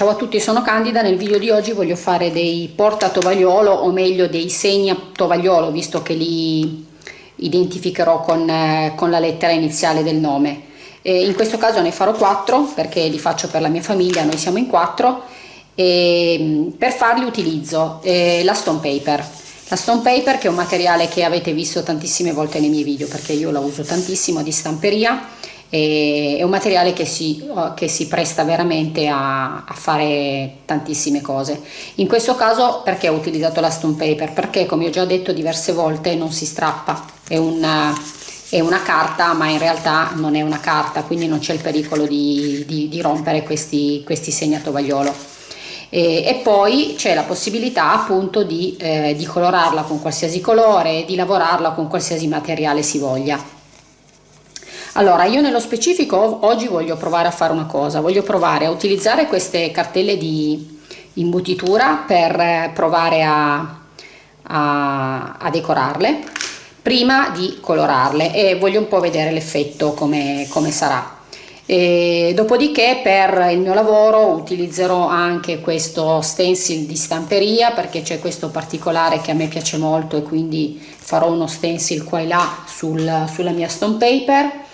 Ciao a tutti, sono Candida, nel video di oggi voglio fare dei porta tovagliolo o meglio dei segni a tovagliolo visto che li identificherò con, eh, con la lettera iniziale del nome. E in questo caso ne farò quattro perché li faccio per la mia famiglia, noi siamo in quattro e mm, per farli utilizzo eh, la stone paper. La stone paper che è un materiale che avete visto tantissime volte nei miei video perché io la uso tantissimo di stamperia è un materiale che si, che si presta veramente a, a, fare tantissime cose. In questo caso perché ho utilizzato la stone paper? Perché come ho già detto diverse volte non si strappa, è una, è una carta ma in realtà non è una carta quindi non c'è il pericolo di, di, di, rompere questi, questi segni a tovagliolo. E, e, poi c'è la possibilità appunto di, eh, di colorarla con qualsiasi colore, di lavorarla con qualsiasi materiale si voglia. Allora, io nello specifico oggi voglio provare a fare una cosa, voglio provare a utilizzare queste cartelle di imbutitura per provare a, a, a decorarle prima di colorarle e voglio un po' vedere l'effetto come, come sarà. E dopodiché per il mio lavoro utilizzerò anche questo stencil di stamperia perché c'è questo particolare che a me piace molto e quindi farò uno stencil qua e là sul, sulla mia stone paper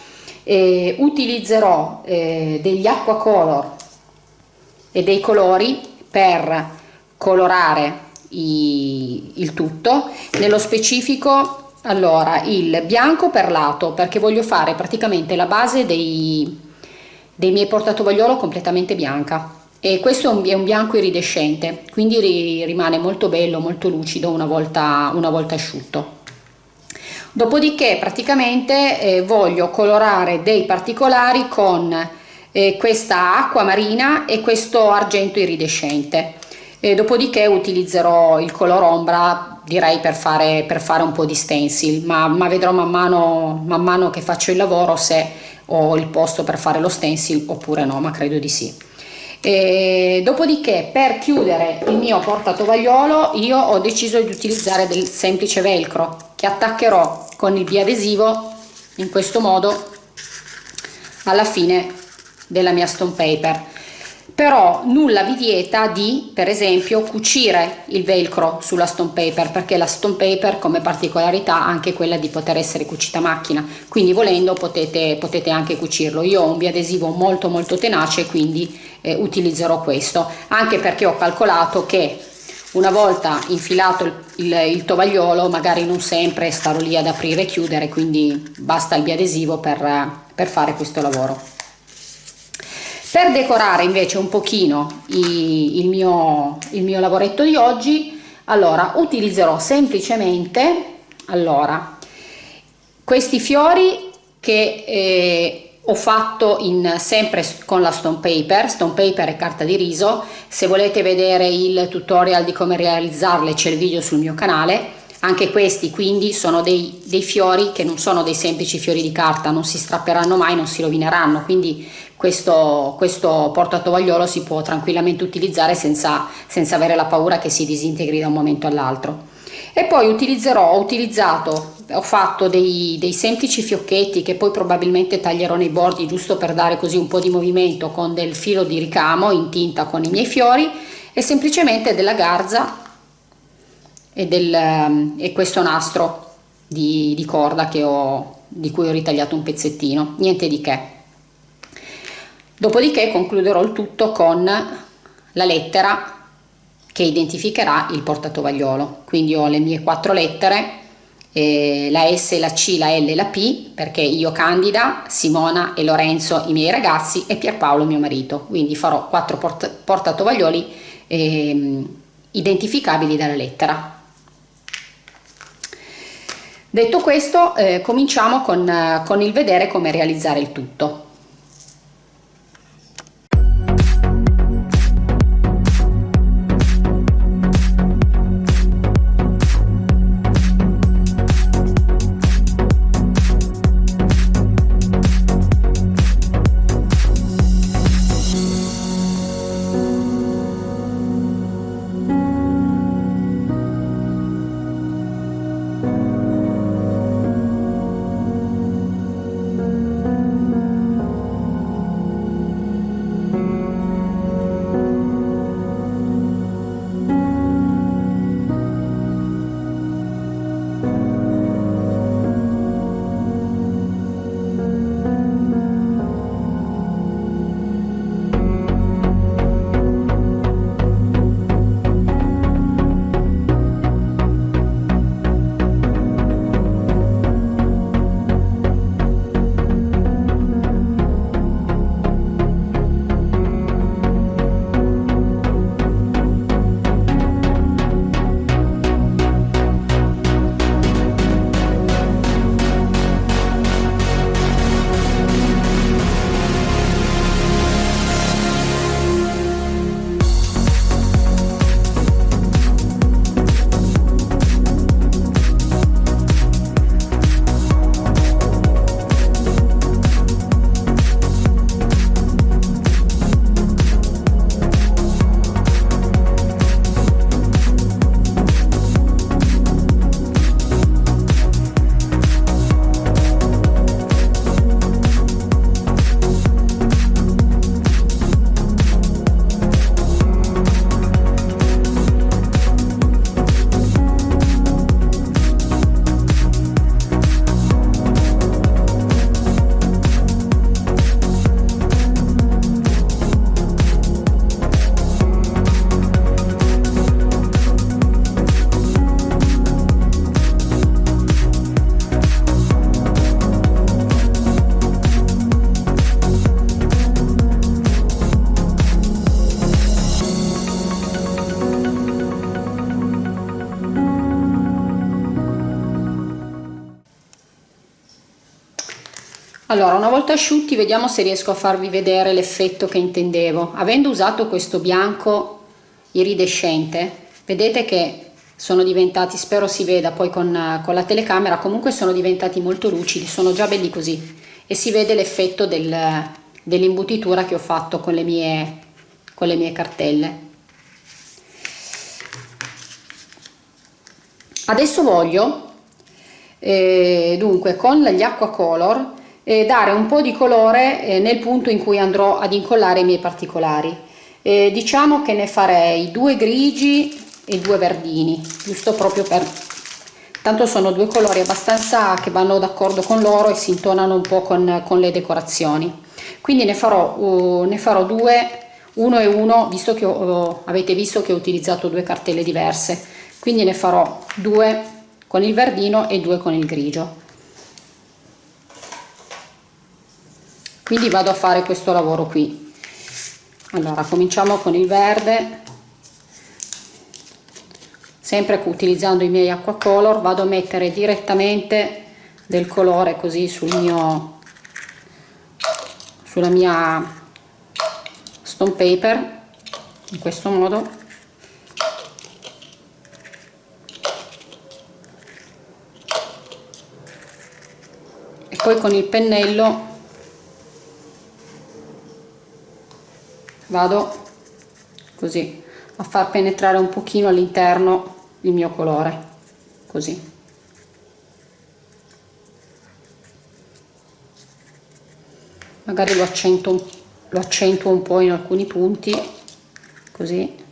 eh, utilizzerò eh, degli acqua color e dei colori per colorare i, il tutto. Nello specifico allora il bianco perlato perché voglio fare praticamente la base dei, dei miei portatovagliolo completamente bianca. E questo è un, è un bianco iridescente quindi ri, rimane molto bello molto lucido una volta, una volta asciutto dopodiché praticamente eh, voglio colorare dei particolari con eh, questa acqua marina e questo argento iridescente. E dopodiché utilizzerò il color ombra direi per fare, per fare un po' di stencil ma, ma vedrò man mano, man mano che faccio il lavoro se ho il posto per fare lo stencil oppure no ma credo di sì e dopodiché per chiudere il mio portatovagliolo io ho deciso di utilizzare del semplice velcro che attaccherò con il biadesivo in questo modo alla fine della mia stone paper però nulla vi vieta di per esempio cucire il velcro sulla stone paper perché la stone paper come particolarità ha anche quella di poter essere cucita a macchina. Quindi volendo potete, potete anche cucirlo. Io ho un biadesivo molto molto tenace quindi eh, utilizzerò questo. Anche perché ho calcolato che una volta infilato il, il, il, tovagliolo magari non sempre starò lì ad aprire e chiudere quindi basta il biadesivo per, per fare questo lavoro per decorare invece un pochino i, il, mio, il mio lavoretto di oggi allora utilizzerò semplicemente allora questi fiori che eh, ho fatto in, sempre con la stone paper, stone paper e carta di riso, se volete vedere il tutorial di come realizzarle c'è il video sul mio canale, anche questi quindi sono dei, dei, fiori che non sono dei semplici fiori di carta, non si strapperanno mai, non si rovineranno, quindi questo, questo portatovagliolo si può tranquillamente utilizzare senza, senza avere la paura che si disintegri da un momento all'altro. E poi utilizzerò, ho utilizzato ho fatto dei, dei, semplici fiocchetti che poi probabilmente taglierò nei bordi giusto per dare così un po' di movimento con del filo di ricamo in tinta con i miei fiori e semplicemente della garza e, del, ehm, e questo nastro di, di corda ho, di cui ho ritagliato un pezzettino, niente di che. Dopodiché concluderò il tutto con la lettera che identificherà il portatovagliolo. Quindi ho le mie quattro lettere eh, la S, la C, la L e la P perché io Candida, Simona e Lorenzo i miei ragazzi e Pierpaolo mio marito quindi farò quattro port portatovaglioli eh, identificabili dalla lettera detto questo eh, cominciamo con, con il vedere come realizzare il tutto allora una volta asciutti vediamo se riesco a farvi vedere l'effetto che intendevo. Avendo usato questo bianco iridescente vedete che sono diventati spero si veda poi con, con la telecamera comunque sono diventati molto lucidi sono già belli così. E si vede l'effetto del, dell'imbutitura che ho fatto con le mie con le mie cartelle. Adesso voglio eh, dunque con gli acqua color eh, dare un po' di colore eh, nel punto in cui andrò ad incollare i miei particolari. Eh, diciamo che ne farei due grigi e due verdini, giusto proprio per... Tanto sono due colori abbastanza che vanno d'accordo con loro e si intonano un po' con, con le decorazioni. Quindi ne farò, uh, ne farò due, uno e uno, visto che ho, avete visto che ho utilizzato due cartelle diverse. Quindi ne farò due con il verdino e due con il grigio. Quindi vado a fare questo lavoro qui. Allora cominciamo con il verde. Sempre utilizzando i miei acqua color vado a mettere direttamente del colore così sul mio sulla mia stone paper in questo modo. E poi con il pennello vado così a far penetrare un pochino all'interno il mio colore così. Magari lo accentuo, lo accentuo un po' in alcuni punti così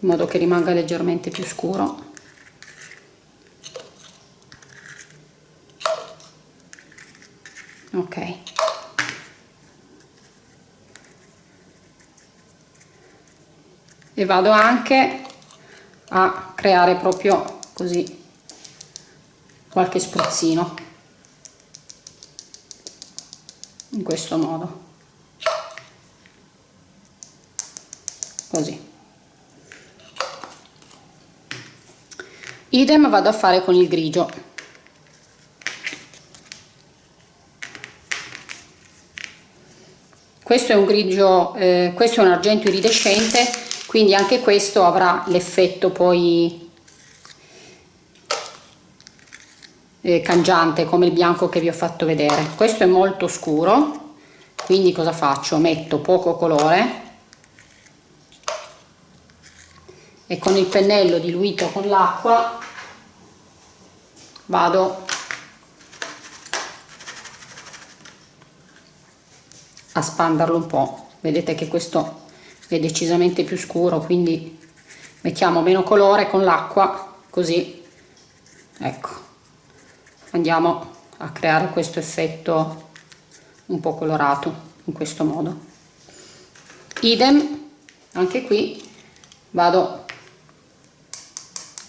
in modo che rimanga leggermente più scuro. Ok e vado anche a creare proprio così qualche spruzzino in questo modo. Così. Idem vado a fare con il grigio. Questo è un grigio eh, questo è un argento iridescente quindi anche questo avrà l'effetto poi eh, cangiante come il bianco che vi ho fatto vedere. Questo è molto scuro quindi cosa faccio? Metto poco colore e con il pennello diluito con l'acqua vado a spanderlo un po' vedete che questo è decisamente più scuro quindi mettiamo meno colore con l'acqua così ecco andiamo a creare questo effetto un po' colorato in questo modo. Idem anche qui vado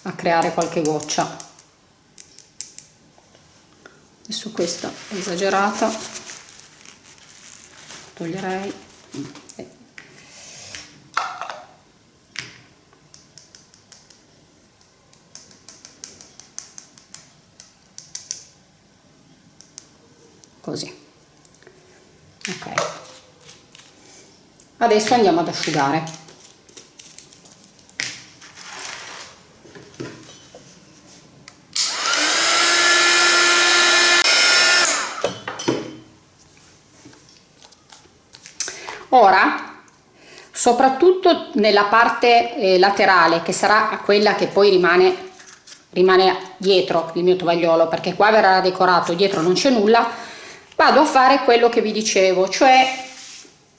a creare qualche goccia. Adesso questa è esagerata toglierei così. Ok. Adesso andiamo ad asciugare. Ora soprattutto nella parte eh, laterale che sarà quella che poi rimane rimane dietro il mio tovagliolo perché qua verrà decorato dietro non c'è nulla vado a fare quello che vi dicevo cioè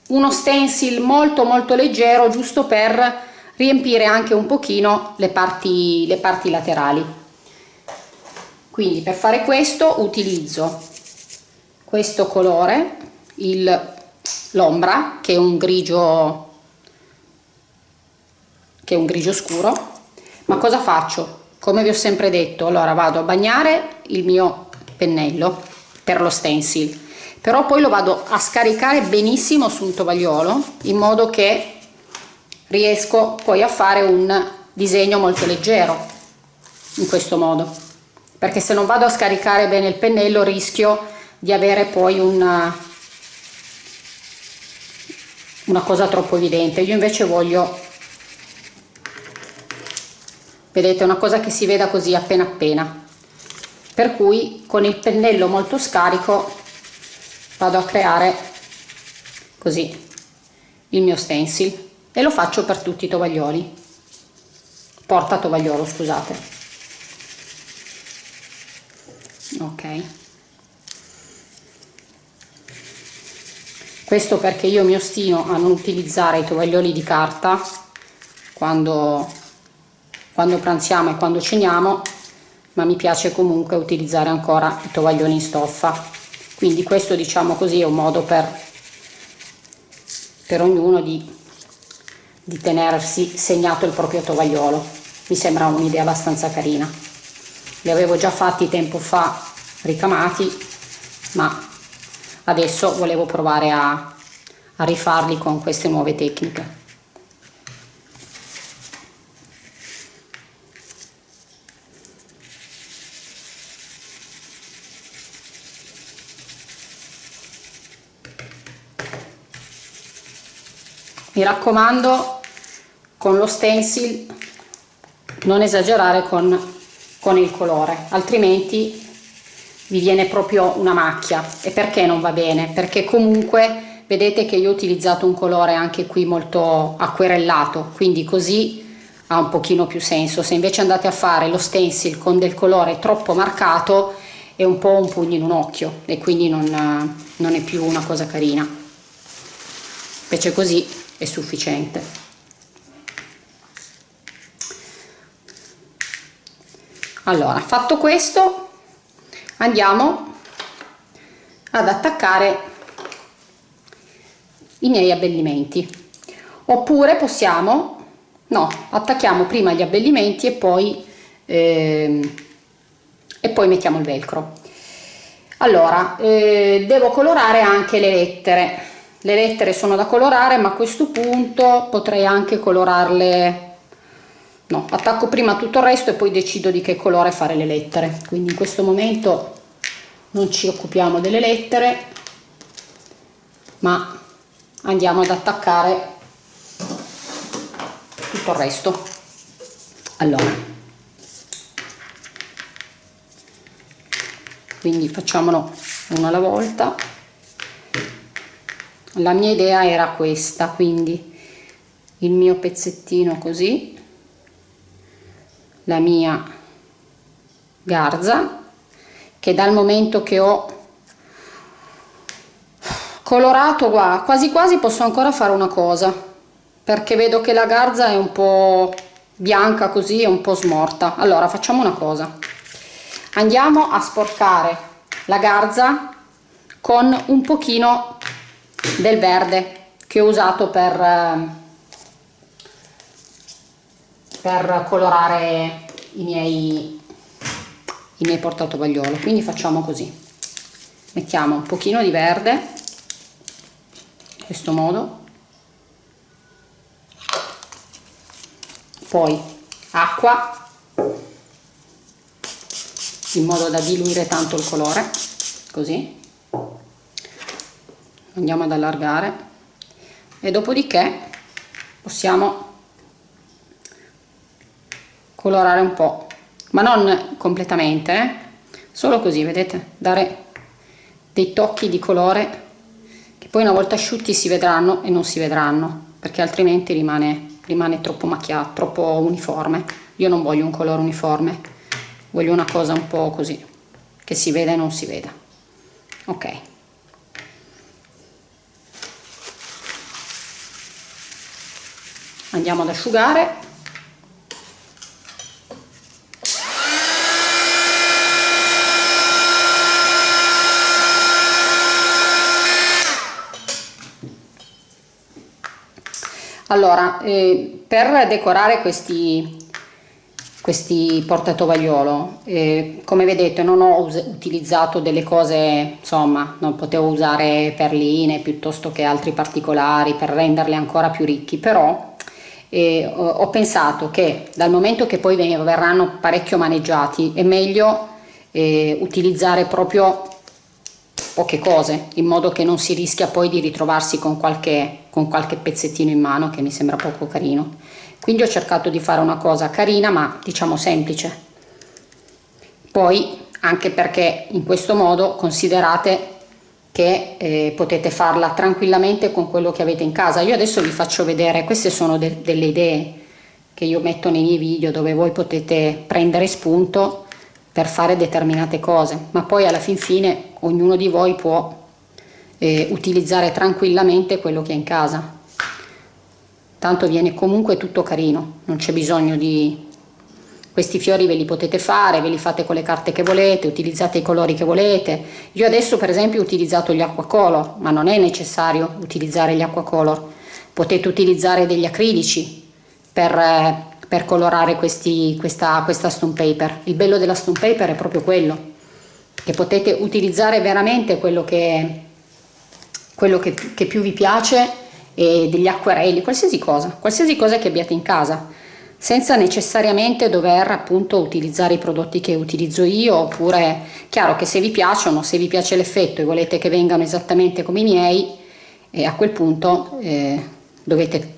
uno stencil molto molto leggero giusto per riempire anche un pochino le parti le parti laterali. Quindi per fare questo utilizzo questo colore l'ombra che è un grigio che è un grigio scuro. Ma cosa faccio? Come vi ho sempre detto allora vado a bagnare il mio pennello per lo stencil. Però poi lo vado a scaricare benissimo su un tovagliolo in modo che riesco poi a fare un disegno molto leggero in questo modo. Perché se non vado a scaricare bene il pennello rischio di avere poi una, una cosa troppo evidente. Io invece voglio vedete una cosa che si veda così appena appena per cui con il pennello molto scarico vado a creare così il mio stencil e lo faccio per tutti i tovaglioli. Porta tovagliolo scusate. Ok. Questo perché io mi ostino a non utilizzare i tovaglioli di carta quando quando pranziamo e quando ceniamo ma mi piace comunque utilizzare ancora i tovaglioli in stoffa. Quindi questo diciamo così è un modo per per ognuno di, di tenersi segnato il proprio tovagliolo. Mi sembra un'idea abbastanza carina. Li avevo già fatti tempo fa ricamati ma adesso volevo provare a, a rifarli con queste nuove tecniche mi raccomando con lo stencil non esagerare con, con il colore altrimenti vi viene proprio una macchia. E perché non va bene? Perché comunque vedete che io ho utilizzato un colore anche qui molto acquerellato quindi così ha un pochino più senso. Se invece andate a fare lo stencil con del colore troppo marcato è un po' un pugno in un occhio e quindi non, non è più una cosa carina. Invece così è sufficiente. Allora fatto questo andiamo ad attaccare i miei abbellimenti. Oppure possiamo no attacchiamo prima gli abbellimenti e poi eh, e poi mettiamo il velcro. Allora eh, devo colorare anche le lettere le lettere sono da colorare ma a questo punto potrei anche colorarle. No attacco prima tutto il resto e poi decido di che colore fare le lettere. Quindi in questo momento non ci occupiamo delle lettere ma andiamo ad attaccare tutto il resto. Allora. Quindi facciamolo uno alla volta la mia idea era questa quindi il mio pezzettino così la mia garza che dal momento che ho colorato qua quasi quasi posso ancora fare una cosa perché vedo che la garza è un po bianca così è un po smorta. Allora facciamo una cosa. Andiamo a sporcare la garza con un pochino del verde che ho usato per, eh, per colorare i miei, i miei portatovagliolo quindi facciamo così. Mettiamo un pochino di verde in questo modo. Poi acqua in modo da diluire tanto il colore così andiamo ad allargare. E dopodiché possiamo colorare un po' ma non completamente eh? solo così vedete? Dare dei tocchi di colore che poi una volta asciutti si vedranno e non si vedranno perché altrimenti rimane, rimane troppo macchiato troppo uniforme. Io non voglio un colore uniforme voglio una cosa un po' così che si veda e non si veda. Ok andiamo ad asciugare. Allora eh, per decorare questi questi portatovagliolo eh, come vedete non ho utilizzato delle cose insomma non potevo usare perline piuttosto che altri particolari per renderli ancora più ricchi però e ho pensato che dal momento che poi verranno parecchio maneggiati è meglio eh, utilizzare proprio poche cose in modo che non si rischia poi di ritrovarsi con qualche, con qualche pezzettino in mano che mi sembra poco carino. Quindi ho cercato di fare una cosa carina ma diciamo semplice. Poi anche perché in questo modo considerate che eh, potete farla tranquillamente con quello che avete in casa. Io adesso vi faccio vedere queste sono de delle idee che io metto nei miei video dove voi potete prendere spunto per fare determinate cose. Ma poi alla fin fine ognuno di voi può eh, utilizzare tranquillamente quello che ha in casa. Tanto viene comunque tutto carino non c'è bisogno di questi fiori ve li potete fare ve li fate con le carte che volete utilizzate i colori che volete. Io adesso per esempio ho utilizzato gli acquacolor ma non è necessario utilizzare gli acquacolor. Potete utilizzare degli acrilici per, eh, per colorare questi, questa, questa stone paper. Il bello della stone paper è proprio quello che potete utilizzare veramente quello che, quello che, che più vi piace e degli acquerelli, qualsiasi cosa, qualsiasi cosa che abbiate in casa, senza necessariamente dover appunto utilizzare i prodotti che utilizzo io, oppure chiaro che se vi piacciono, se vi piace l'effetto e volete che vengano esattamente come i miei, eh, a quel punto eh, dovete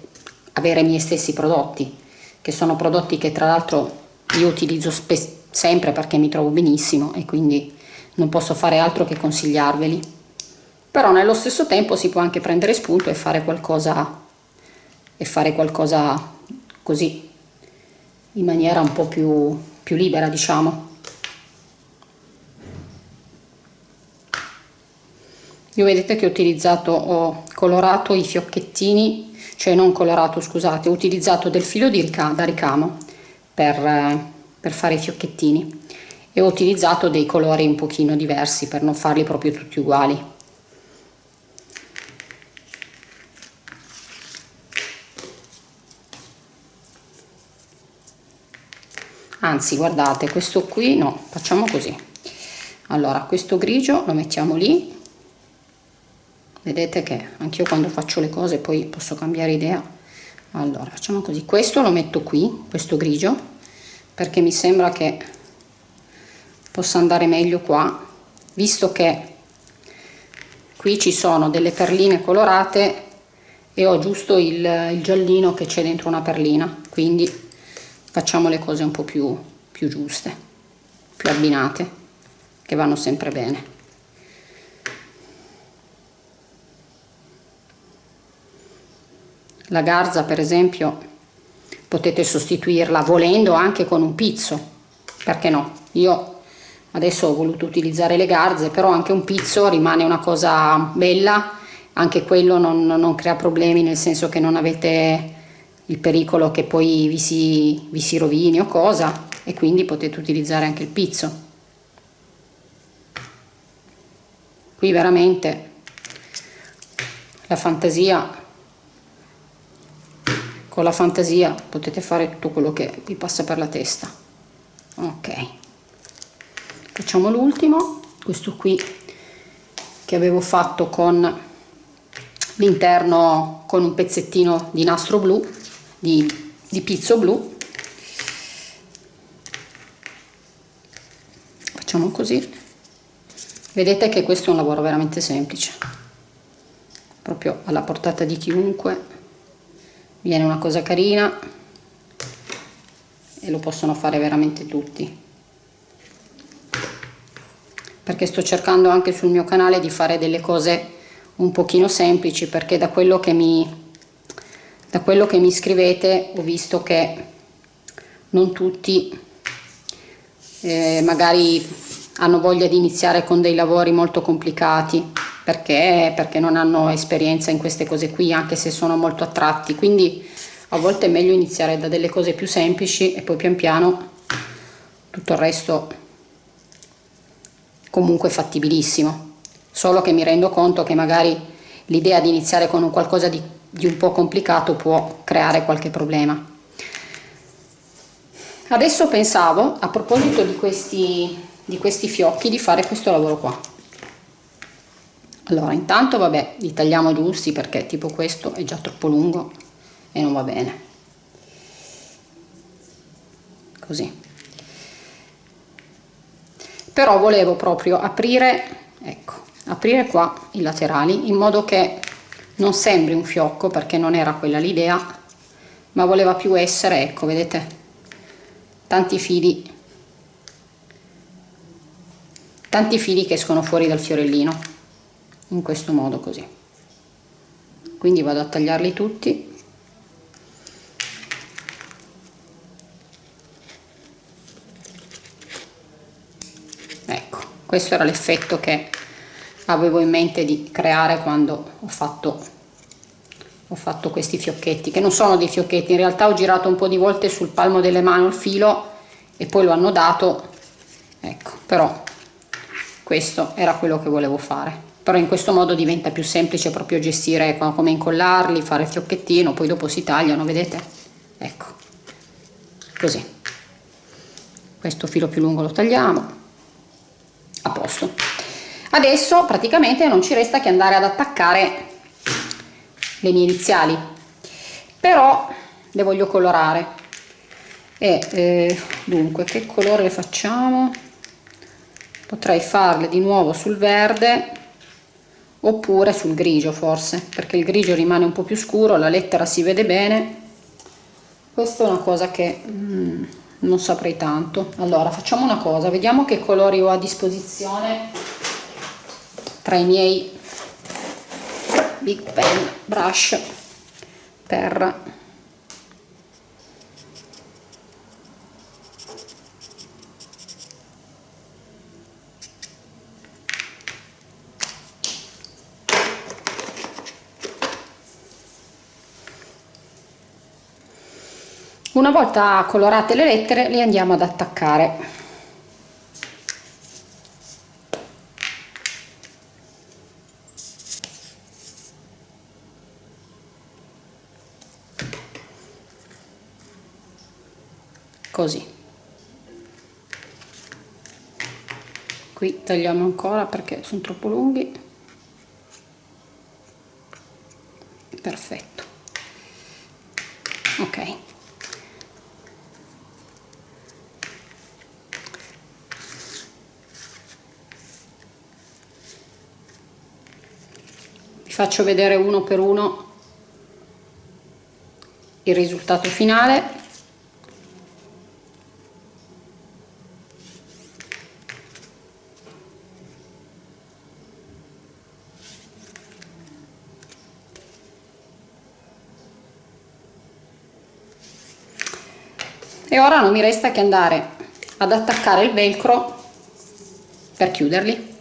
avere i miei stessi prodotti, che sono prodotti che tra l'altro io utilizzo sempre perché mi trovo benissimo e quindi non posso fare altro che consigliarveli. Però nello stesso tempo si può anche prendere spunto e fare qualcosa e fare qualcosa così in maniera un po' più, più libera diciamo. Io vedete che ho utilizzato ho colorato i fiocchettini cioè non colorato scusate ho utilizzato del filo di ricamo, da ricamo per, per fare i fiocchettini e ho utilizzato dei colori un pochino diversi per non farli proprio tutti uguali anzi guardate questo qui no facciamo così. Allora questo grigio lo mettiamo lì. Vedete che anch'io quando faccio le cose poi posso cambiare idea. Allora facciamo così. Questo lo metto qui questo grigio perché mi sembra che possa andare meglio qua visto che qui ci sono delle perline colorate e ho giusto il, il giallino che c'è dentro una perlina quindi facciamo le cose un po' più, più giuste più abbinate che vanno sempre bene. La garza per esempio potete sostituirla volendo anche con un pizzo perché no? Io adesso ho voluto utilizzare le garze però anche un pizzo rimane una cosa bella anche quello non, non crea problemi nel senso che non avete il pericolo che poi vi si, vi si rovini o cosa e quindi potete utilizzare anche il pizzo. Qui veramente la fantasia con la fantasia potete fare tutto quello che vi passa per la testa. Ok. Facciamo l'ultimo questo qui che avevo fatto con l'interno con un pezzettino di nastro blu di, di pizzo blu. Facciamo così. Vedete che questo è un lavoro veramente semplice. Proprio alla portata di chiunque. Viene una cosa carina e lo possono fare veramente tutti. Perché sto cercando anche sul mio canale di fare delle cose un pochino semplici perché da quello che mi da quello che mi scrivete ho visto che non tutti eh, magari hanno voglia di iniziare con dei lavori molto complicati perché perché non hanno esperienza in queste cose qui anche se sono molto attratti. Quindi a volte è meglio iniziare da delle cose più semplici e poi pian piano tutto il resto comunque fattibilissimo. Solo che mi rendo conto che magari l'idea di iniziare con un qualcosa di, di un po' complicato può creare qualche problema. Adesso pensavo a proposito di questi, di questi fiocchi di fare questo lavoro qua. Allora intanto vabbè li tagliamo giusti perché tipo questo è già troppo lungo e non va bene. Così. Però volevo proprio aprire ecco aprire qua i laterali in modo che non sembri un fiocco perché non era quella l'idea ma voleva più essere ecco vedete? Tanti fili. Tanti fili che escono fuori dal fiorellino in questo modo così. Quindi vado a tagliarli tutti. Ecco questo era l'effetto che avevo in mente di creare quando ho fatto ho fatto questi fiocchetti che non sono dei fiocchetti in realtà ho girato un po di volte sul palmo delle mani il filo e poi lo hanno dato ecco però questo era quello che volevo fare. Però in questo modo diventa più semplice proprio gestire come incollarli fare il fiocchettino poi dopo si tagliano vedete? Ecco così. Questo filo più lungo lo tagliamo. A posto adesso praticamente non ci resta che andare ad attaccare le mie iniziali. Però le voglio colorare. E eh, dunque che colore facciamo? Potrei farle di nuovo sul verde oppure sul grigio forse perché il grigio rimane un po più scuro la lettera si vede bene. Questa è una cosa che mm, non saprei tanto. Allora facciamo una cosa vediamo che colori ho a disposizione tra i miei big pen brush per una volta colorate le lettere le andiamo ad attaccare così. Qui tagliamo ancora perché sono troppo lunghi. Perfetto. Ok. Vi faccio vedere uno per uno il risultato finale ora non mi resta che andare ad attaccare il velcro per chiuderli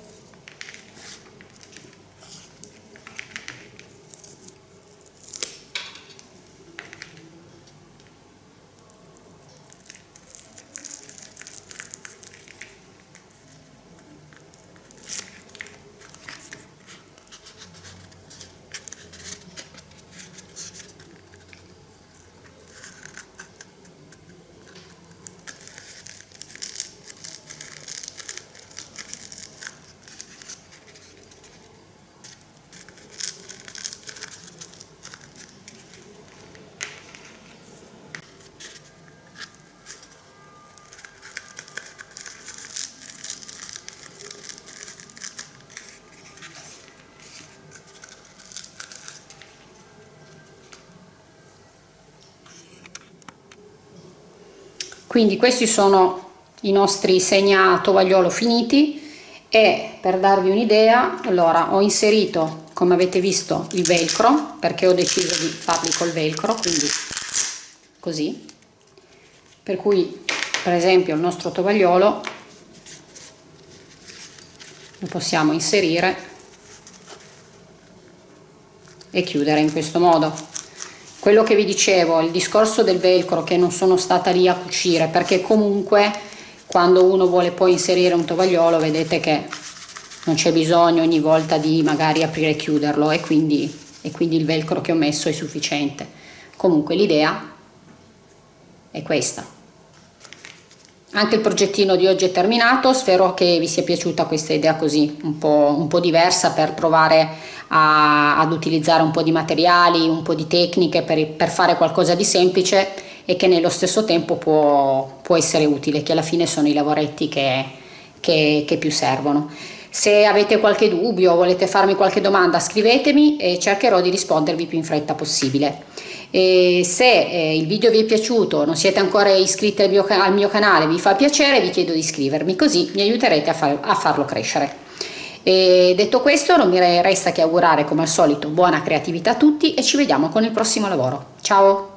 quindi questi sono i nostri segna tovagliolo finiti e per darvi un'idea allora ho inserito come avete visto il velcro perché ho deciso di farli col velcro quindi così. Per cui per esempio il nostro tovagliolo lo possiamo inserire e chiudere in questo modo quello che vi dicevo il discorso del velcro che non sono stata lì a cucire perché comunque quando uno vuole poi inserire un tovagliolo vedete che non c'è bisogno ogni volta di magari aprire e chiuderlo e quindi, e quindi il velcro che ho messo è sufficiente. Comunque l'idea è questa anche il progettino di oggi è terminato spero che vi sia piaciuta questa idea così un po', un po diversa per provare a, ad utilizzare un po' di materiali, un po' di tecniche per, per, fare qualcosa di semplice e che nello stesso tempo può, può essere utile, che alla fine sono i lavoretti che, che, che più servono. Se avete qualche dubbio o volete farmi qualche domanda scrivetemi e cercherò di rispondervi più in fretta possibile. E se eh, il video vi è piaciuto, non siete ancora iscritti al mio, al mio, canale, vi fa piacere, vi chiedo di iscrivermi così mi aiuterete a, far, a farlo crescere. E detto questo non mi resta che augurare come al solito buona creatività a tutti e ci vediamo con il prossimo lavoro. Ciao!